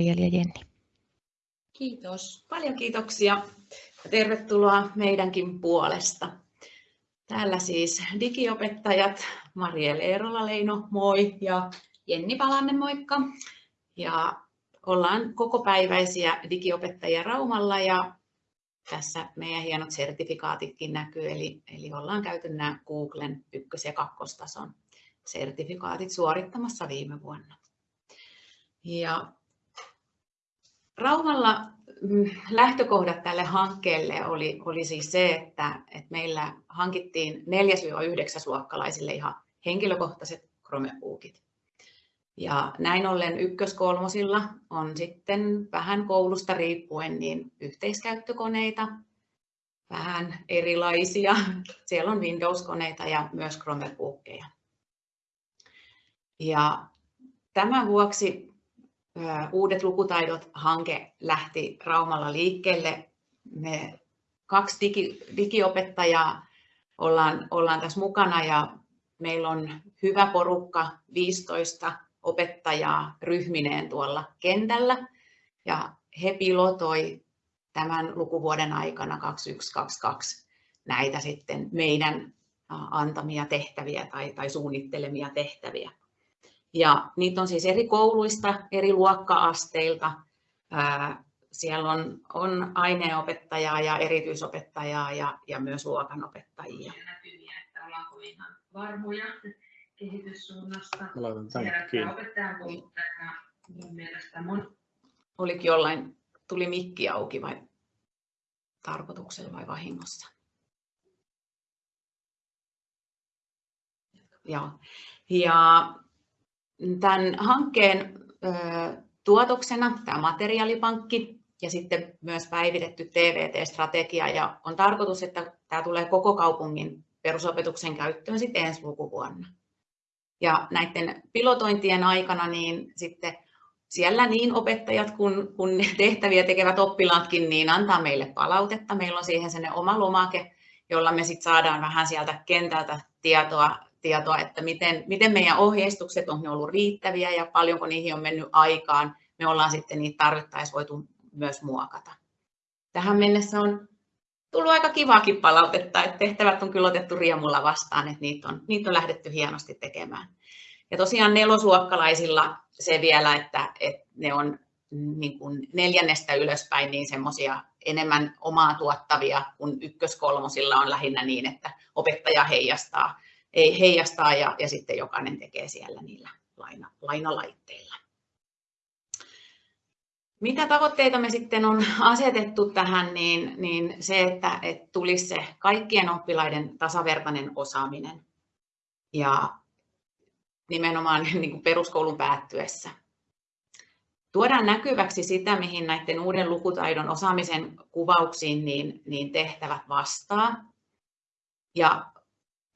ja Jenni. Kiitos. Paljon kiitoksia. Tervetuloa meidänkin puolesta. Täällä siis digiopettajat Marielle Eerola-Leino, moi, ja Jenni Palanen, moikka. Ja ollaan kokopäiväisiä digiopettajia Raumalla ja tässä meidän hienot sertifikaatitkin näkyy, eli, eli ollaan käyty nämä Googlen ykkös- ja kakkostason sertifikaatit suorittamassa viime vuonna. Ja Raumalla mm, lähtökohdat tälle hankkeelle oli, oli siis se, että, että meillä hankittiin 4-9 luokkalaisille ihan henkilökohtaiset Chromebookit. Ja näin ollen ykköskolmosilla on sitten vähän koulusta riippuen niin yhteiskäyttökoneita, vähän erilaisia. Siellä on Windows-koneita ja myös Chromebookeja. Ja tämän vuoksi Uudet lukutaidot-hanke lähti Raumalla liikkeelle. Me kaksi digi, digiopettajaa ollaan, ollaan tässä mukana ja meillä on hyvä porukka, 15 opettajaa ryhmineen tuolla kentällä ja he pilotoi tämän lukuvuoden aikana 2122 näitä sitten meidän antamia tehtäviä tai, tai suunnittelemia tehtäviä. Ja niitä on siis eri kouluista, eri luokka-asteilta. Siellä on, on aineenopettajaa ja erityisopettajaa ja, ja myös luokanopettajia. Näkyviä, että ollaanko ihan varmoja kehityssuunnasta. Mä laitan tämänkin opettajan kouluttaja mun mielestä mun... Olikin jollain, tuli mikki auki vai tarkoituksella vai vahingossa? Joo. Ja tämän hankkeen tuotoksena tämä materiaalipankki ja sitten myös päivitetty TVT-strategia ja on tarkoitus, että tämä tulee koko kaupungin perusopetuksen käyttöön sitten ensi lukuvuonna. Ja näiden pilotointien aikana niin sitten siellä niin opettajat kuin, tehtäviä tekevät oppilaatkin niin antaa meille palautetta. Meillä on siihen sen oma lomake, jolla me sitten saadaan vähän sieltä kentältä tietoa tietoa, että miten, miten meidän ohjeistukset on ne ollut riittäviä ja paljonko niihin on mennyt aikaan. Me ollaan sitten niitä tarvittaessa voitu myös muokata. Tähän mennessä on tullut aika kivaakin palautetta, että tehtävät on kyllä otettu riemulla vastaan, että niitä on, niitä on lähdetty hienosti tekemään. Ja tosiaan nelosluokkalaisilla se vielä, että, että ne on niin kuin neljännestä ylöspäin niin semmoisia enemmän omaa tuottavia, kun ykköskolmosilla on lähinnä niin, että opettaja heijastaa ei heijastaa ja, ja sitten jokainen tekee siellä niillä laina, lainalaitteilla. Mitä tavoitteita me sitten on asetettu tähän, niin, niin se, että, että tulisi se kaikkien oppilaiden tasavertainen osaaminen ja nimenomaan niin kuin peruskoulun päättyessä. Tuodaan näkyväksi sitä, mihin näiden uuden lukutaidon osaamisen kuvauksiin niin, niin tehtävät vastaa. Ja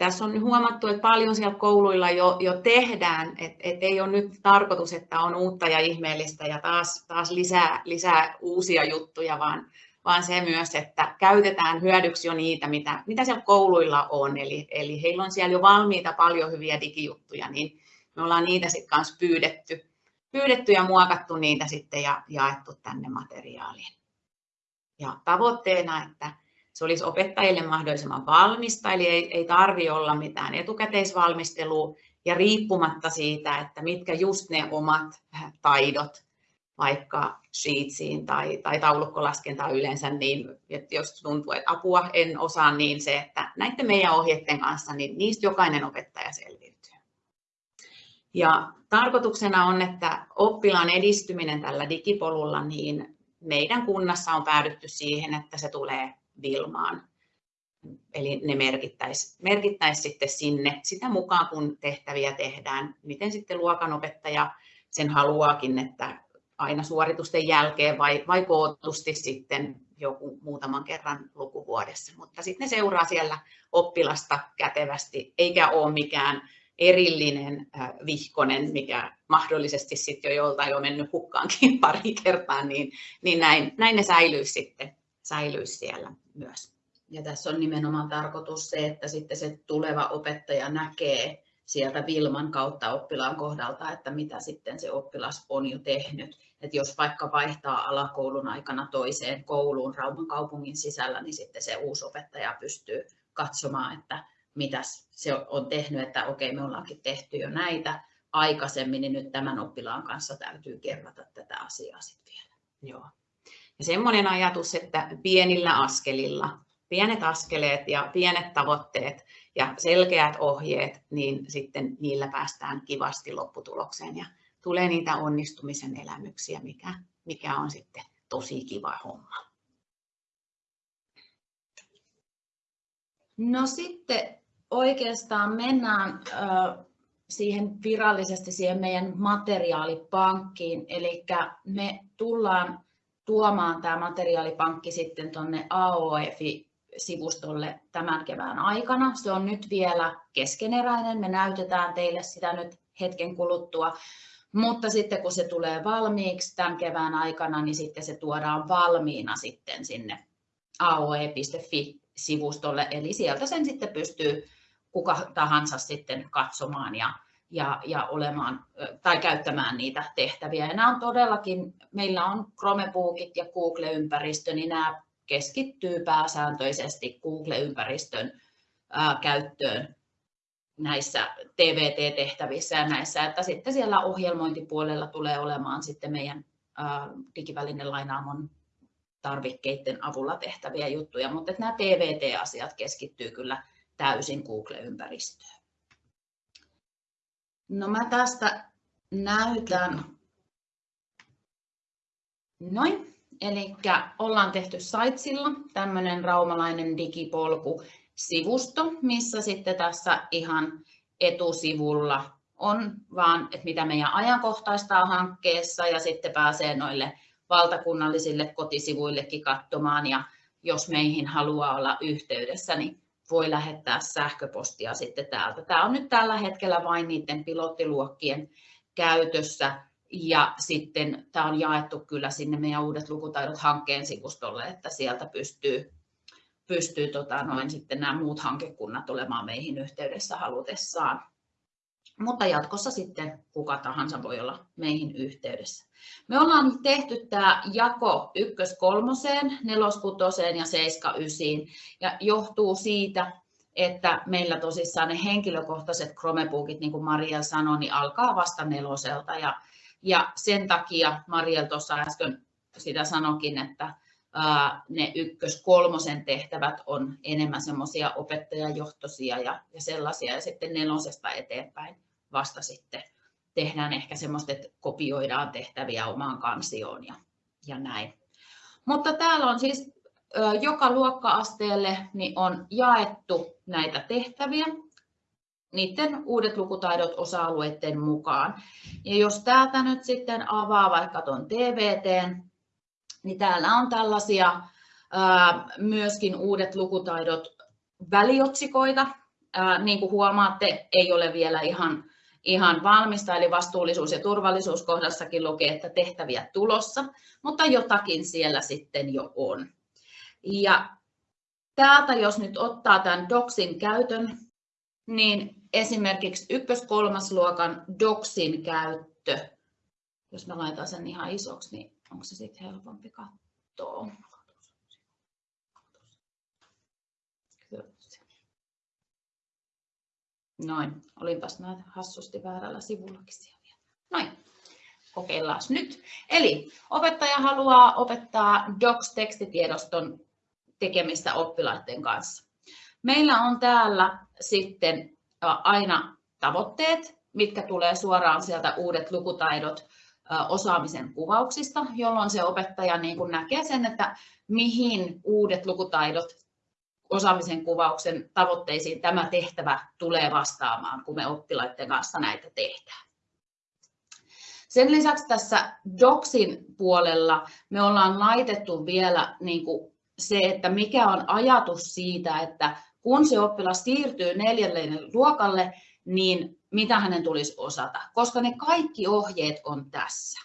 tässä on huomattu, että paljon siellä kouluilla jo, jo tehdään, että et ei ole nyt tarkoitus, että on uutta ja ihmeellistä ja taas, taas lisää, lisää uusia juttuja, vaan, vaan se myös, että käytetään hyödyksi jo niitä, mitä, mitä siellä kouluilla on. Eli, eli heillä on siellä jo valmiita paljon hyviä digijuttuja, niin me ollaan niitä sitten kanssa pyydetty, pyydetty ja muokattu niitä sitten ja jaettu tänne materiaaliin. Ja tavoitteena, että se olisi opettajille mahdollisimman valmista, eli ei, ei tarvi olla mitään etukäteisvalmistelua ja riippumatta siitä, että mitkä just ne omat taidot, vaikka sheetsiin tai, tai taulukkolaskentaan yleensä, niin että jos tuntuu, että apua en osaa, niin se, että näiden meidän ohjeiden kanssa, niin niistä jokainen opettaja selviytyy. Ja tarkoituksena on, että oppilaan edistyminen tällä digipolulla, niin meidän kunnassa on päädytty siihen, että se tulee Vilmaan. Eli ne merkittäisi, merkittäisi sitten sinne sitä mukaan, kun tehtäviä tehdään. Miten sitten luokanopettaja sen haluaakin, että aina suoritusten jälkeen vai, vai kootusti sitten joku muutaman kerran lukuvuodessa. Mutta sitten ne seuraa siellä oppilasta kätevästi, eikä ole mikään erillinen vihkonen, mikä mahdollisesti sitten jo joltain on mennyt hukkaankin pari kertaa, niin, niin näin, näin ne säilyisi sitten säilyisi siellä myös. Ja tässä on nimenomaan tarkoitus se, että sitten se tuleva opettaja näkee sieltä Vilman kautta oppilaan kohdalta, että mitä sitten se oppilas on jo tehnyt. että jos vaikka vaihtaa alakoulun aikana toiseen kouluun Rauman kaupungin sisällä, niin sitten se uusi opettaja pystyy katsomaan, että mitä se on tehnyt, että okei, me ollaankin tehty jo näitä aikaisemmin, niin nyt tämän oppilaan kanssa täytyy kerrata tätä asiaa sitten vielä. Joo. Ja semmoinen ajatus, että pienillä askelilla, pienet askeleet ja pienet tavoitteet ja selkeät ohjeet, niin sitten niillä päästään kivasti lopputulokseen ja tulee niitä onnistumisen elämyksiä, mikä, mikä on sitten tosi kiva homma. No sitten oikeastaan mennään siihen virallisesti siihen meidän materiaalipankkiin, eli me tullaan tuomaan tämä materiaalipankki sitten tuonne AOF-sivustolle tämän kevään aikana. Se on nyt vielä keskeneräinen, me näytetään teille sitä nyt hetken kuluttua, mutta sitten kun se tulee valmiiksi tämän kevään aikana, niin sitten se tuodaan valmiina sitten sinne aoe.fi-sivustolle, eli sieltä sen sitten pystyy kuka tahansa sitten katsomaan ja, ja, ja olemaan tai käyttämään niitä tehtäviä. Ja nämä on todellakin, meillä on Chromebookit ja Google-ympäristö, niin nämä keskittyy pääsääntöisesti Google-ympäristön ää, käyttöön näissä TVT-tehtävissä ja näissä, että sitten siellä ohjelmointipuolella tulee olemaan sitten meidän digivälinen lainaamon tarvikkeiden avulla tehtäviä juttuja, mutta nämä TVT-asiat keskittyy kyllä täysin Google-ympäristöön. No mä tästä näytän. Noin. Eli ollaan tehty Saitsilla tämmöinen raumalainen digipolku sivusto, missä sitten tässä ihan etusivulla on vaan, että mitä meidän ajankohtaistaa hankkeessa ja sitten pääsee noille valtakunnallisille kotisivuillekin katsomaan ja jos meihin haluaa olla yhteydessä, niin voi lähettää sähköpostia sitten täältä. Tämä on nyt tällä hetkellä vain niiden pilottiluokkien käytössä ja sitten tämä on jaettu kyllä sinne meidän uudet lukutaidot hankkeen sivustolle, että sieltä pystyy, pystyy tota noin sitten nämä muut hankekunnat olemaan meihin yhteydessä halutessaan. Mutta jatkossa sitten kuka tahansa voi olla meihin yhteydessä. Me ollaan tehty tämä jako ykkös kolmoseen, neloskutoseen ja seiska ysiin ja johtuu siitä, että meillä tosissaan ne henkilökohtaiset Chromebookit, niin kuin Maria sanoi, niin alkaa vasta neloselta ja, ja sen takia Mariel tuossa äsken sitä sanokin, että ne ykkös kolmosen tehtävät on enemmän semmoisia opettajajohtoisia ja, ja sellaisia ja sitten nelosesta eteenpäin vasta sitten tehdään ehkä semmoista, että kopioidaan tehtäviä omaan kansioon ja, ja näin. Mutta täällä on siis joka luokka-asteelle niin on jaettu näitä tehtäviä niiden uudet lukutaidot osa-alueiden mukaan. Ja jos täältä nyt sitten avaa vaikka tuon TVT, niin täällä on tällaisia myöskin uudet lukutaidot väliotsikoita. Niin kuin huomaatte, ei ole vielä ihan ihan valmista, eli vastuullisuus- ja turvallisuuskohdassakin lukee, että tehtäviä tulossa, mutta jotakin siellä sitten jo on. Ja täältä, jos nyt ottaa tämän DOCSin käytön, niin esimerkiksi ykkös-kolmas luokan DOCSin käyttö, jos mä laitan sen ihan isoksi, niin onko se sitten helpompi katsoa? Noin, olinpas näitä hassusti väärällä sivullakin siellä. Noin, kokeillaan nyt. Eli opettaja haluaa opettaa Docs-tekstitiedoston tekemistä oppilaiden kanssa. Meillä on täällä sitten aina tavoitteet, mitkä tulee suoraan sieltä uudet lukutaidot osaamisen kuvauksista, jolloin se opettaja niin kuin näkee sen, että mihin uudet lukutaidot osaamisen kuvauksen tavoitteisiin tämä tehtävä tulee vastaamaan, kun me oppilaiden kanssa näitä tehdään. Sen lisäksi tässä Docsin puolella me ollaan laitettu vielä niin kuin se, että mikä on ajatus siitä, että kun se oppilas siirtyy neljälle luokalle, niin mitä hänen tulisi osata, koska ne kaikki ohjeet on tässä.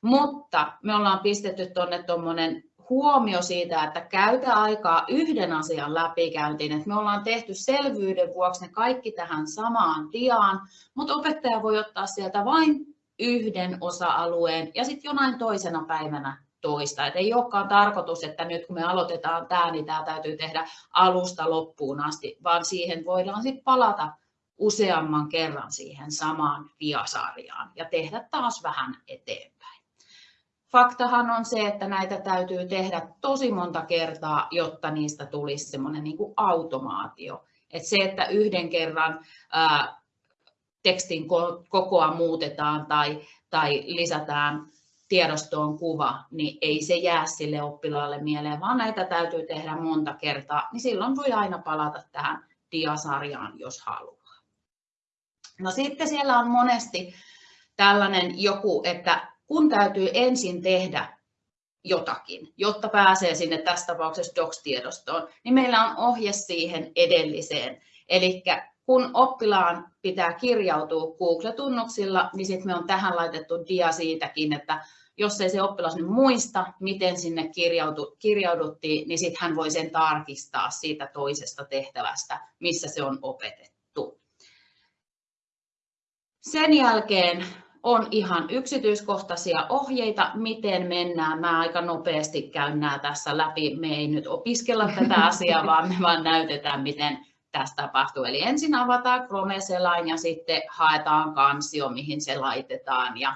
Mutta me ollaan pistetty tuonne tuommoinen huomio siitä, että käytä aikaa yhden asian läpikäyntiin. Että me ollaan tehty selvyyden vuoksi ne kaikki tähän samaan tiaan, mutta opettaja voi ottaa sieltä vain yhden osa-alueen ja sitten jonain toisena päivänä toista. Et ei olekaan tarkoitus, että nyt kun me aloitetaan tämä, niin tämä täytyy tehdä alusta loppuun asti, vaan siihen voidaan sitten palata useamman kerran siihen samaan diasarjaan ja tehdä taas vähän eteenpäin. Faktahan on se, että näitä täytyy tehdä tosi monta kertaa, jotta niistä tulisi semmoinen niin automaatio. Et se, että yhden kerran ää, tekstin kokoa muutetaan tai, tai lisätään tiedostoon kuva, niin ei se jää sille oppilaalle mieleen, vaan näitä täytyy tehdä monta kertaa, niin silloin voi aina palata tähän diasarjaan, jos haluaa. No sitten siellä on monesti tällainen joku, että kun täytyy ensin tehdä jotakin, jotta pääsee sinne tässä tapauksessa docs-tiedostoon, niin meillä on ohje siihen edelliseen. Eli kun oppilaan pitää kirjautua Google-tunnuksilla, niin sitten me on tähän laitettu dia siitäkin, että jos ei se oppilas nyt muista, miten sinne kirjauduttiin, niin sitten hän voi sen tarkistaa siitä toisesta tehtävästä, missä se on opetettu. Sen jälkeen on ihan yksityiskohtaisia ohjeita, miten mennään. Mä aika nopeasti käyn nämä tässä läpi. Me ei nyt opiskella tätä asiaa, vaan me vaan näytetään, miten tässä tapahtuu. Eli ensin avataan Chrome-selain ja sitten haetaan kansio, mihin se laitetaan. Ja,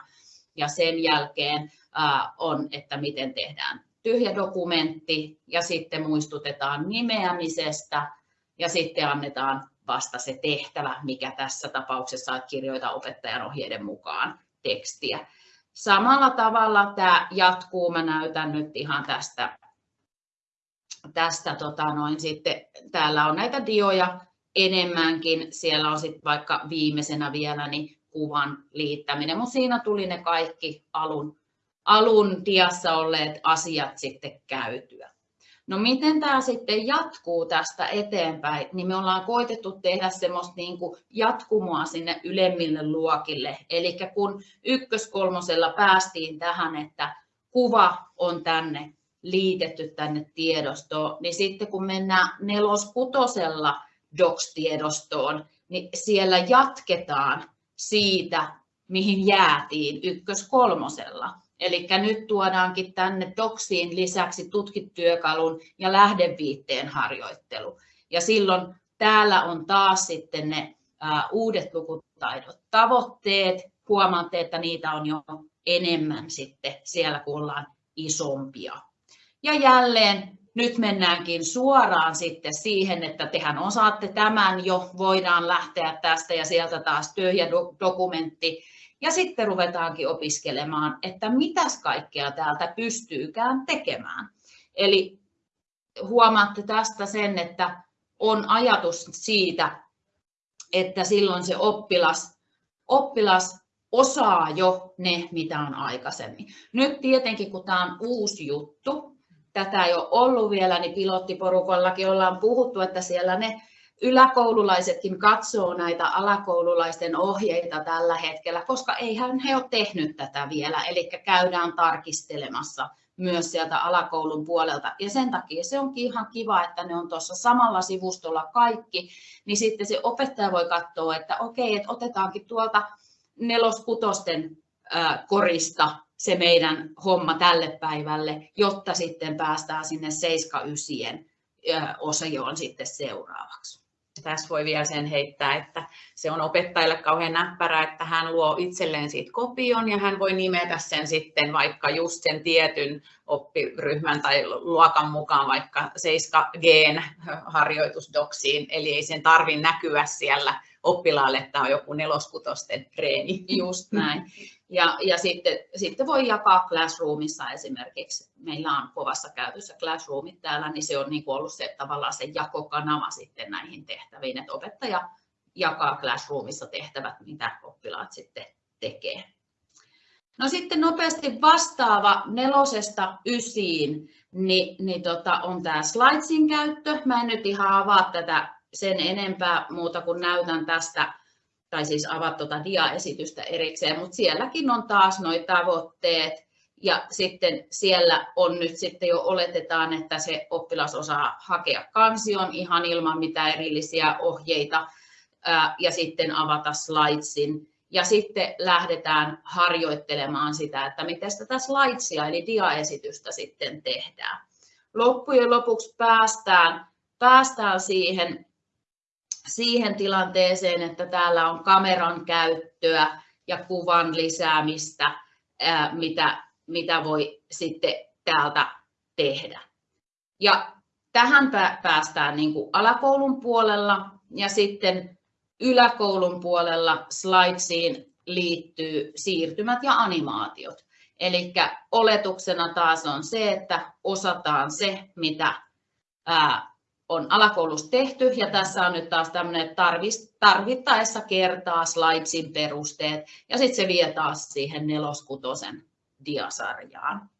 ja sen jälkeen ää, on, että miten tehdään tyhjä dokumentti ja sitten muistutetaan nimeämisestä ja sitten annetaan vasta se tehtävä, mikä tässä tapauksessa että kirjoita opettajan ohjeiden mukaan tekstiä. Samalla tavalla tämä jatkuu, mä näytän nyt ihan tästä, tästä tota noin, sitten, täällä on näitä dioja enemmänkin, siellä on sitten vaikka viimeisenä vielä niin kuvan liittäminen, mutta siinä tuli ne kaikki alun, alun diassa olleet asiat sitten käytyä. No miten tämä sitten jatkuu tästä eteenpäin, niin me ollaan koitettu tehdä semmoista niin kuin jatkumoa sinne ylemmille luokille. Eli kun ykköskolmosella päästiin tähän, että kuva on tänne liitetty tänne tiedostoon, niin sitten kun mennään neloskutosella docs-tiedostoon, niin siellä jatketaan siitä, mihin jäätiin ykköskolmosella. Eli nyt tuodaankin tänne doksiin lisäksi tutkityökalun ja lähdeviitteen harjoittelu. Ja silloin täällä on taas sitten ne uudet lukutaidot, tavoitteet. Huomaatte, että niitä on jo enemmän sitten siellä, kun ollaan isompia. Ja jälleen nyt mennäänkin suoraan sitten siihen, että tehän osaatte tämän jo, voidaan lähteä tästä ja sieltä taas tyhjä dokumentti ja sitten ruvetaankin opiskelemaan, että mitäs kaikkea täältä pystyykään tekemään. Eli huomaatte tästä sen, että on ajatus siitä, että silloin se oppilas, oppilas osaa jo ne, mitä on aikaisemmin. Nyt tietenkin, kun tämä on uusi juttu, tätä ei ole ollut vielä, niin pilottiporukallakin ollaan puhuttu, että siellä ne yläkoululaisetkin katsoo näitä alakoululaisten ohjeita tällä hetkellä, koska eihän he ole tehnyt tätä vielä, eli käydään tarkistelemassa myös sieltä alakoulun puolelta. Ja sen takia se onkin ihan kiva, että ne on tuossa samalla sivustolla kaikki, niin sitten se opettaja voi katsoa, että okei, että otetaankin tuolta neloskutosten korista se meidän homma tälle päivälle, jotta sitten päästään sinne 7 osioon sitten seuraavaksi tässä voi vielä sen heittää, että se on opettajalle kauhean näppärä, että hän luo itselleen siitä kopion ja hän voi nimetä sen sitten vaikka just sen tietyn oppiryhmän tai luokan mukaan vaikka 7G harjoitusdoksiin, eli ei sen tarvi näkyä siellä oppilaalle, että on joku neloskutosten treeni. Just näin. Ja, ja sitten, sitten voi jakaa Classroomissa esimerkiksi. Meillä on kovassa käytössä Classroomit täällä, niin se on niin kuin ollut se, tavallaan se jakokanava sitten näihin tehtäviin, että opettaja jakaa Classroomissa tehtävät, mitä oppilaat sitten tekee. No sitten nopeasti vastaava nelosesta ysiin, niin, niin tota, on tämä Slidesin käyttö. Mä en nyt ihan avaa tätä sen enempää muuta kuin näytän tästä tai siis avaa tuota diaesitystä erikseen, mutta sielläkin on taas nuo tavoitteet, ja sitten siellä on nyt sitten jo oletetaan, että se oppilas osaa hakea kansion ihan ilman mitään erillisiä ohjeita, ja sitten avata slidesin, ja sitten lähdetään harjoittelemaan sitä, että miten tätä slaidsia eli diaesitystä sitten tehdään. Loppujen lopuksi päästään, päästään siihen, siihen tilanteeseen, että täällä on kameran käyttöä ja kuvan lisäämistä, mitä, mitä voi sitten täältä tehdä. Ja tähän päästään niin kuin alakoulun puolella ja sitten yläkoulun puolella slidesiin liittyy siirtymät ja animaatiot. Eli oletuksena taas on se, että osataan se, mitä on alakoulussa tehty. Ja tässä on nyt taas tämmöinen tarvittaessa kertaa slidesin perusteet. Ja sitten se vie taas siihen neloskutosen diasarjaan.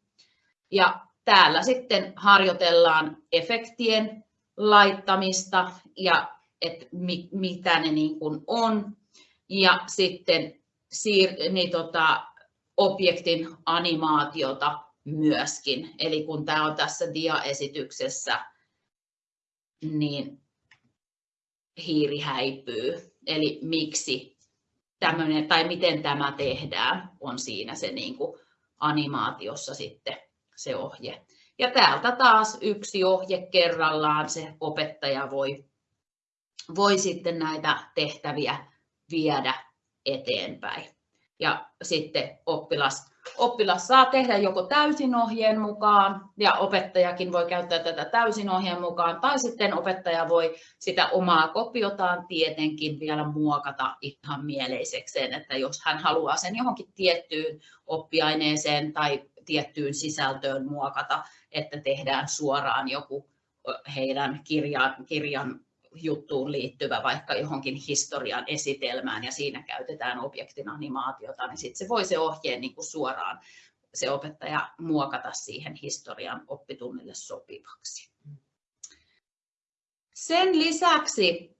Ja täällä sitten harjoitellaan efektien laittamista ja että mi, mitä ne niin kuin on. Ja sitten siir, niin tota, objektin animaatiota myöskin. Eli kun tämä on tässä diaesityksessä, niin hiiri häipyy. Eli miksi tämmöinen, tai miten tämä tehdään, on siinä se niin kuin animaatiossa sitten se ohje. Ja täältä taas yksi ohje kerrallaan se opettaja voi voi sitten näitä tehtäviä viedä eteenpäin. Ja sitten oppilas, oppilas saa tehdä joko täysin ohjeen mukaan, ja opettajakin voi käyttää tätä täysin ohjeen mukaan, tai sitten opettaja voi sitä omaa kopiotaan tietenkin vielä muokata ihan mieleisekseen, että jos hän haluaa sen johonkin tiettyyn oppiaineeseen tai tiettyyn sisältöön muokata, että tehdään suoraan joku heidän kirjan, kirjan juttuun liittyvä vaikka johonkin historian esitelmään ja siinä käytetään objektin animaatiota, niin sitten se voi se ohjeen niin kuin suoraan se opettaja muokata siihen historian oppitunnille sopivaksi. Sen lisäksi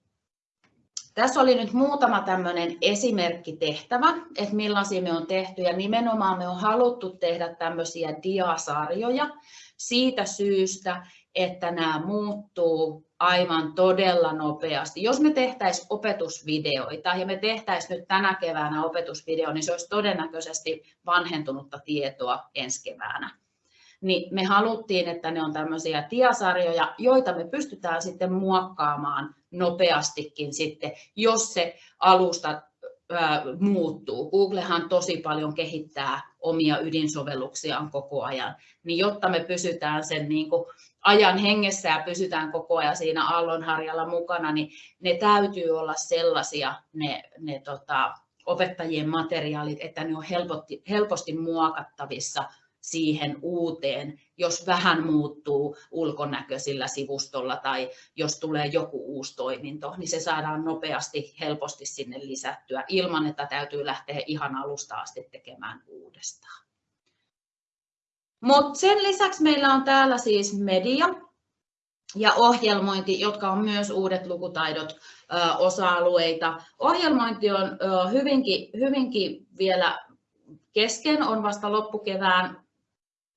tässä oli nyt muutama tämmöinen esimerkkitehtävä, että millaisia me on tehty ja nimenomaan me on haluttu tehdä tämmöisiä diasarjoja siitä syystä, että nämä muuttuu aivan todella nopeasti. Jos me tehtäisiin opetusvideoita ja me tehtäisiin nyt tänä keväänä opetusvideo, niin se olisi todennäköisesti vanhentunutta tietoa ensi keväänä. Niin me haluttiin, että ne on tämmöisiä tiasarjoja, joita me pystytään sitten muokkaamaan nopeastikin sitten, jos se alusta muuttuu. Googlehan tosi paljon kehittää omia ydinsovelluksiaan koko ajan, niin jotta me pysytään sen niin kuin ajan hengessä ja pysytään koko ajan siinä aallonharjalla mukana, niin ne täytyy olla sellaisia ne, ne tota, opettajien materiaalit, että ne on helposti, helposti muokattavissa siihen uuteen, jos vähän muuttuu ulkonäköisillä sivustolla tai jos tulee joku uusi toiminto, niin se saadaan nopeasti, helposti sinne lisättyä ilman, että täytyy lähteä ihan alusta asti tekemään uudestaan. Mutta sen lisäksi meillä on täällä siis media ja ohjelmointi, jotka on myös uudet lukutaidot osa-alueita. Ohjelmointi on hyvinkin, hyvinkin vielä kesken, on vasta loppukevään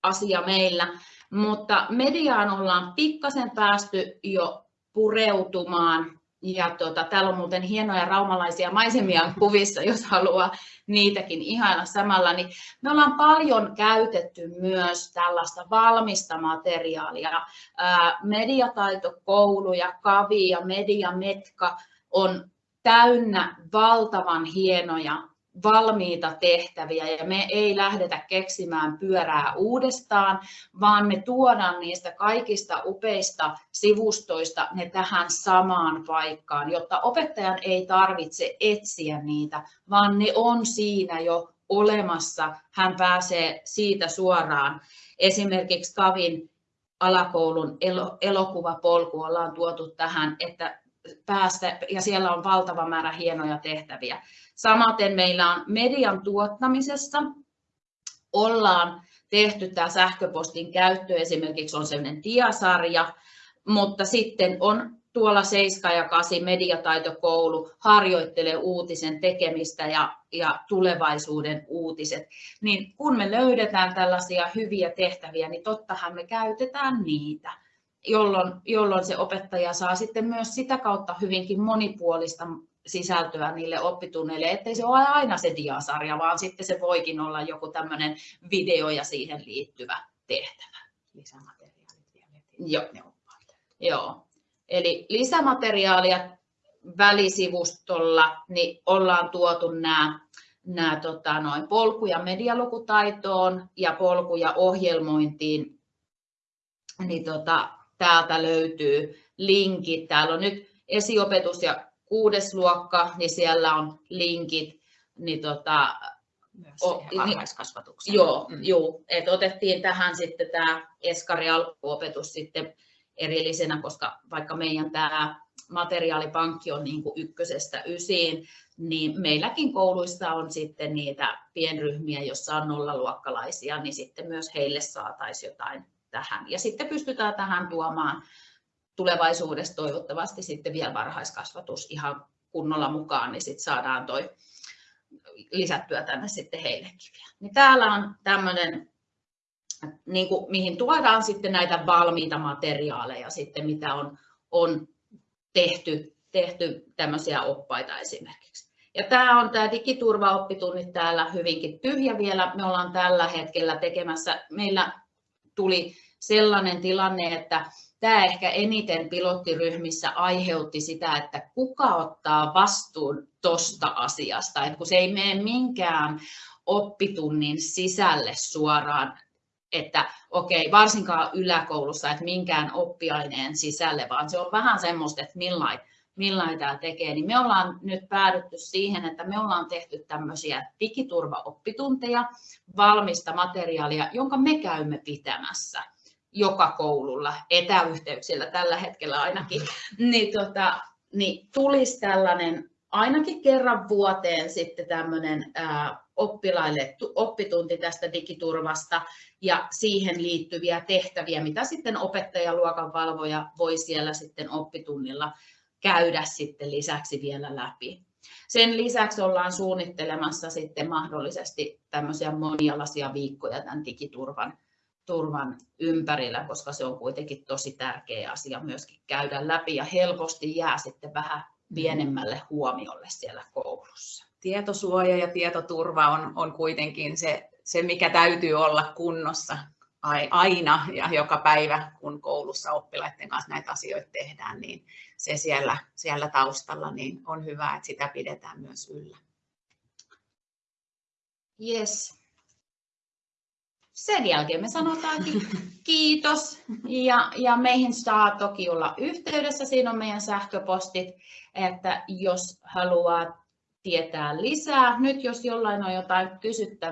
asia meillä, mutta mediaan ollaan pikkasen päästy jo pureutumaan ja tuota, täällä on muuten hienoja raumalaisia maisemia kuvissa, jos haluaa niitäkin ihailla samalla. Niin me ollaan paljon käytetty myös tällaista valmista materiaalia. Mediataitokoulu ja Kavi ja Mediametka on täynnä valtavan hienoja valmiita tehtäviä ja me ei lähdetä keksimään pyörää uudestaan, vaan me tuodaan niistä kaikista upeista sivustoista ne tähän samaan paikkaan, jotta opettajan ei tarvitse etsiä niitä, vaan ne on siinä jo olemassa. Hän pääsee siitä suoraan. Esimerkiksi Kavin alakoulun elokuvapolku ollaan tuotu tähän, että päästä, ja siellä on valtava määrä hienoja tehtäviä. Samaten meillä on median tuottamisessa, ollaan tehty tämä sähköpostin käyttö, esimerkiksi on sellainen diasarja, mutta sitten on tuolla 7 ja 8 mediataitokoulu harjoittelee uutisen tekemistä ja, ja tulevaisuuden uutiset. Niin kun me löydetään tällaisia hyviä tehtäviä, niin tottahan me käytetään niitä jolloin, jolloin se opettaja saa sitten myös sitä kautta hyvinkin monipuolista sisältöä niille oppitunneille, ettei se ole aina se diasarja, vaan sitten se voikin olla joku tämmöinen video ja siihen liittyvä tehtävä. Lisämateriaalit vielä. Joo. Joo. Eli lisämateriaalia välisivustolla niin ollaan tuotu nämä, nämä tota, noin polkuja medialukutaitoon ja polkuja ohjelmointiin. Niin tota, täältä löytyy linkit. Täällä on nyt esiopetus ja kuudes luokka, niin siellä on linkit. Niin tota, Myös o, varhaiskasvatukseen. Joo, mm. joo. Et otettiin tähän sitten tämä eskari alkuopetus sitten erillisenä, koska vaikka meidän tämä materiaalipankki on niin kuin ykkösestä ysiin, niin meilläkin kouluissa on sitten niitä pienryhmiä, jossa on nollaluokkalaisia, niin sitten myös heille saataisiin jotain tähän. Ja sitten pystytään tähän tuomaan tulevaisuudessa toivottavasti sitten vielä varhaiskasvatus ihan kunnolla mukaan, niin sitten saadaan toi lisättyä tänne sitten heillekin vielä. Niin täällä on tämmöinen, niin kuin, mihin tuodaan sitten näitä valmiita materiaaleja sitten, mitä on, on tehty, tehty tämmöisiä oppaita esimerkiksi. Ja tämä on tämä digiturvaoppitunnit täällä hyvinkin tyhjä vielä. Me ollaan tällä hetkellä tekemässä, meillä tuli sellainen tilanne, että tämä ehkä eniten pilottiryhmissä aiheutti sitä, että kuka ottaa vastuun tuosta asiasta, että kun se ei mene minkään oppitunnin sisälle suoraan, että okei, varsinkaan yläkoulussa, että minkään oppiaineen sisälle, vaan se on vähän semmoista, että millain, millain tämä tekee, niin me ollaan nyt päädytty siihen, että me ollaan tehty tämmöisiä digiturvaoppitunteja, valmista materiaalia, jonka me käymme pitämässä joka koululla, etäyhteyksillä tällä hetkellä ainakin, niin, tota, niin tulisi tällainen ainakin kerran vuoteen sitten tämmöinen ää, oppilaille oppitunti tästä digiturvasta ja siihen liittyviä tehtäviä, mitä sitten opettaja luokan valvoja voi siellä sitten oppitunnilla käydä sitten lisäksi vielä läpi. Sen lisäksi ollaan suunnittelemassa sitten mahdollisesti tämmöisiä monialaisia viikkoja tämän digiturvan turvan ympärillä, koska se on kuitenkin tosi tärkeä asia myöskin käydä läpi ja helposti jää sitten vähän mm. pienemmälle huomiolle siellä koulussa. Tietosuoja ja tietoturva on, on kuitenkin se, se, mikä täytyy olla kunnossa aina ja joka päivä, kun koulussa oppilaiden kanssa näitä asioita tehdään, niin se siellä, siellä taustalla niin on hyvä, että sitä pidetään myös yllä. Yes sen jälkeen me sanotaankin kiitos. Ja, ja meihin saa toki olla yhteydessä, siinä on meidän sähköpostit, että jos haluaa tietää lisää, nyt jos jollain on jotain kysyttävää,